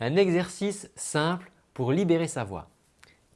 un exercice simple pour libérer sa voix.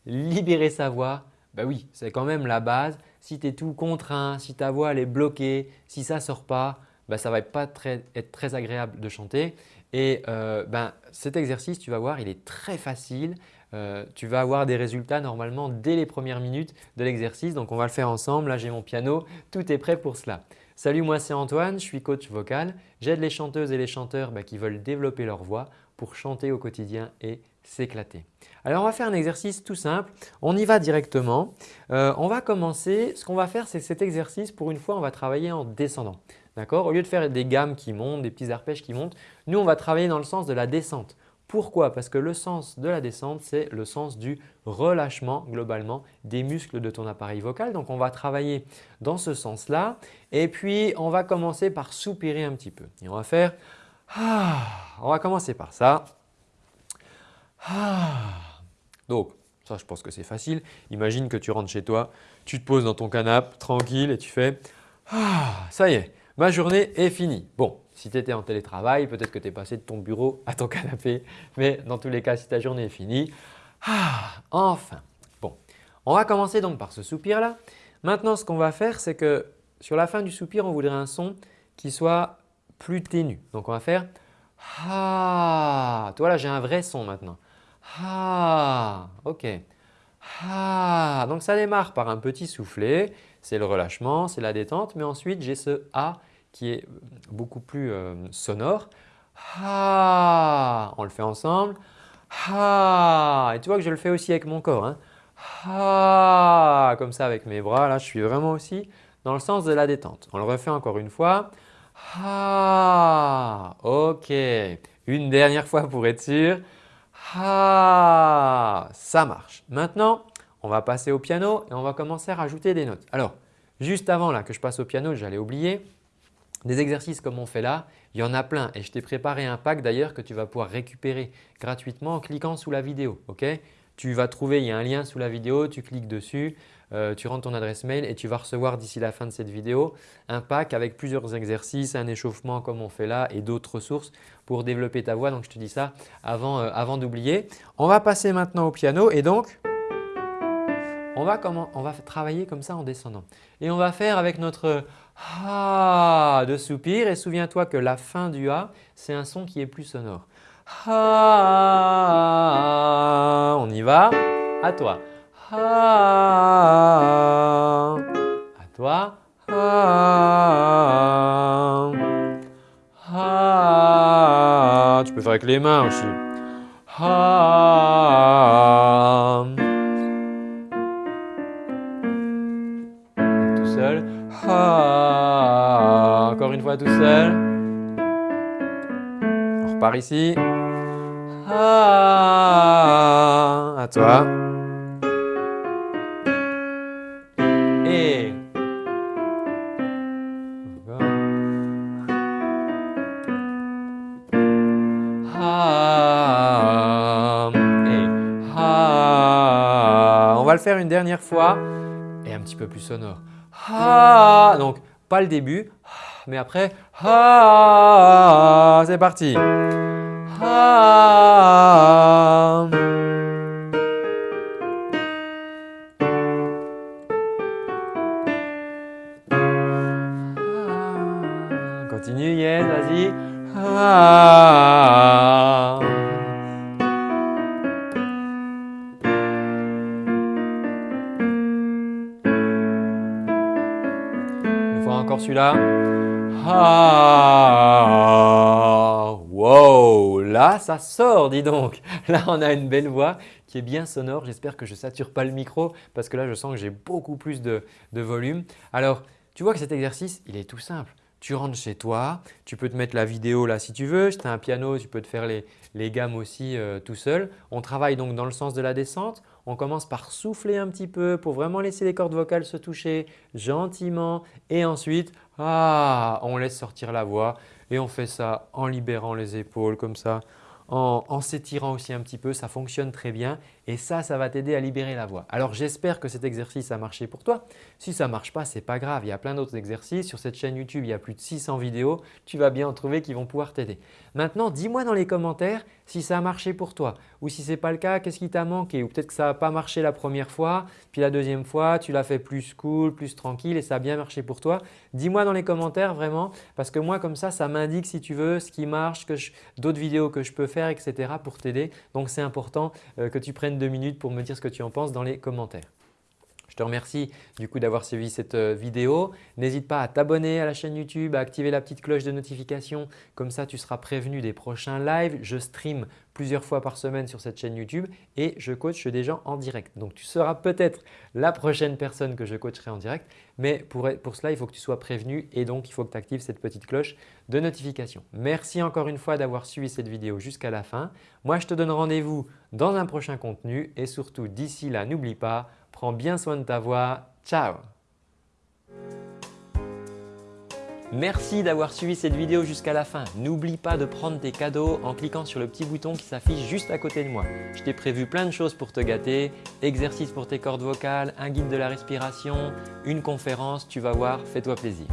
Libérer sa voix, bah oui, c'est quand même la base. Si tu es tout contraint, si ta voix elle est bloquée, si ça ne sort pas, bah ça ne va pas être très agréable de chanter. Et euh, ben, cet exercice, tu vas voir, il est très facile. Euh, tu vas avoir des résultats normalement dès les premières minutes de l'exercice. Donc, on va le faire ensemble. Là, j'ai mon piano. Tout est prêt pour cela. Salut, moi c'est Antoine, je suis coach vocal. J'aide les chanteuses et les chanteurs bah, qui veulent développer leur voix pour chanter au quotidien et s'éclater. Alors, on va faire un exercice tout simple. On y va directement. Euh, on va commencer. Ce qu'on va faire, c'est cet exercice, pour une fois, on va travailler en descendant. Au lieu de faire des gammes qui montent, des petits arpèges qui montent, nous on va travailler dans le sens de la descente. Pourquoi? Parce que le sens de la descente, c'est le sens du relâchement globalement des muscles de ton appareil vocal. Donc, on va travailler dans ce sens-là et puis on va commencer par soupirer un petit peu. Et on va faire ah, on va commencer par ça. Ah. Donc, ça je pense que c'est facile. Imagine que tu rentres chez toi, tu te poses dans ton canapé tranquille et tu fais ah, ça y est, ma journée est finie. Bon, si tu étais en télétravail, peut-être que tu es passé de ton bureau à ton canapé, mais dans tous les cas, si ta journée est finie, ah, enfin. Bon, on va commencer donc par ce soupir là. Maintenant, ce qu'on va faire, c'est que sur la fin du soupir, on voudrait un son qui soit plus ténu. Donc, on va faire ah. Toi là, j'ai un vrai son maintenant. Ah, ok. Ah. Donc, ça démarre par un petit soufflet c'est le relâchement, c'est la détente. Mais ensuite, j'ai ce A qui est beaucoup plus euh, sonore. Ha On le fait ensemble. Ha Et tu vois que je le fais aussi avec mon corps. Hein. Comme ça avec mes bras. Là, je suis vraiment aussi dans le sens de la détente. On le refait encore une fois. Ha Ok. Une dernière fois pour être sûr. Ha Ça marche. Maintenant, on va passer au piano et on va commencer à rajouter des notes. Alors, juste avant là, que je passe au piano, j'allais oublier, des exercices comme on fait là, il y en a plein et je t'ai préparé un pack d'ailleurs que tu vas pouvoir récupérer gratuitement en cliquant sous la vidéo. tu vas trouver, il y a un lien sous la vidéo, tu cliques dessus, euh, tu rentres ton adresse mail et tu vas recevoir d'ici la fin de cette vidéo un pack avec plusieurs exercices, un échauffement comme on fait là et d'autres ressources pour développer ta voix. Donc, je te dis ça avant, euh, d'oublier. On va passer maintenant au piano et donc on va, travailler comme ça en descendant. Et on va faire avec notre Ha de soupir et souviens-toi que la fin du A, c'est un son qui est plus sonore. On y va, à toi. Ha, à toi. Ha. Tu peux faire avec les mains aussi. Ha, encore une fois tout seul. On repart ici. à toi. On va le faire une dernière fois. Et un petit peu plus sonore. Donc, pas le début, mais après, c'est parti. Continue, yes, vas-y. Encore celui-là. Ah, wow, là ça sort dis donc. Là on a une belle voix qui est bien sonore. J'espère que je ne sature pas le micro parce que là je sens que j'ai beaucoup plus de, volume. Alors tu vois que cet exercice il est tout simple. Tu rentres chez toi, tu peux te mettre la vidéo là si tu veux. Si tu un piano, tu peux te faire les, gammes aussi euh, tout seul. On travaille donc dans le sens de la descente. On commence par souffler un petit peu pour vraiment laisser les cordes vocales se toucher gentiment et ensuite ah, on laisse sortir la voix et on fait ça en libérant les épaules comme ça, en, s'étirant aussi un petit peu, ça fonctionne très bien et ça, ça va t'aider à libérer la voix. Alors j'espère que cet exercice a marché pour toi. Si ça ne marche pas, ce n'est pas grave, il y a plein d'autres exercices. Sur cette chaîne YouTube, il y a plus de 600 vidéos, tu vas bien en trouver qui vont pouvoir t'aider. Maintenant, dis-moi dans les commentaires si ça a marché pour toi ou si ce n'est pas le cas, qu'est-ce qui t'a manqué? Ou peut-être que ça n'a pas marché la première fois puis la deuxième fois tu l'as fait plus cool, plus tranquille et ça a bien marché pour toi. Dis-moi dans les commentaires vraiment parce que moi comme ça, ça m'indique si tu veux ce qui marche, d'autres vidéos que je peux faire etc. pour t'aider. Donc c'est important euh, que tu prennes deux minutes pour me dire ce que tu en penses dans les commentaires. Je te remercie du coup d'avoir suivi cette euh, vidéo. N'hésite pas à t'abonner à la chaîne YouTube, à activer la petite cloche de notification. Comme ça, tu seras prévenu des prochains lives. Je stream plusieurs fois par semaine sur cette chaîne YouTube et je coach des gens en direct. Donc, tu seras peut-être la prochaine personne que je coacherai en direct. Mais pour, pour cela, il faut que tu sois prévenu et donc il faut que tu actives cette petite cloche de notification. Merci encore une fois d'avoir suivi cette vidéo jusqu'à la fin. Moi, je te donne rendez-vous dans un prochain contenu et surtout d'ici là, n'oublie pas, Prends bien soin de ta voix. Ciao Merci d'avoir suivi cette vidéo jusqu'à la fin. N'oublie pas de prendre tes cadeaux en cliquant sur le petit bouton qui s'affiche juste à côté de moi. Je t'ai prévu plein de choses pour te gâter, exercices pour tes cordes vocales, un guide de la respiration, une conférence, tu vas voir, fais-toi plaisir.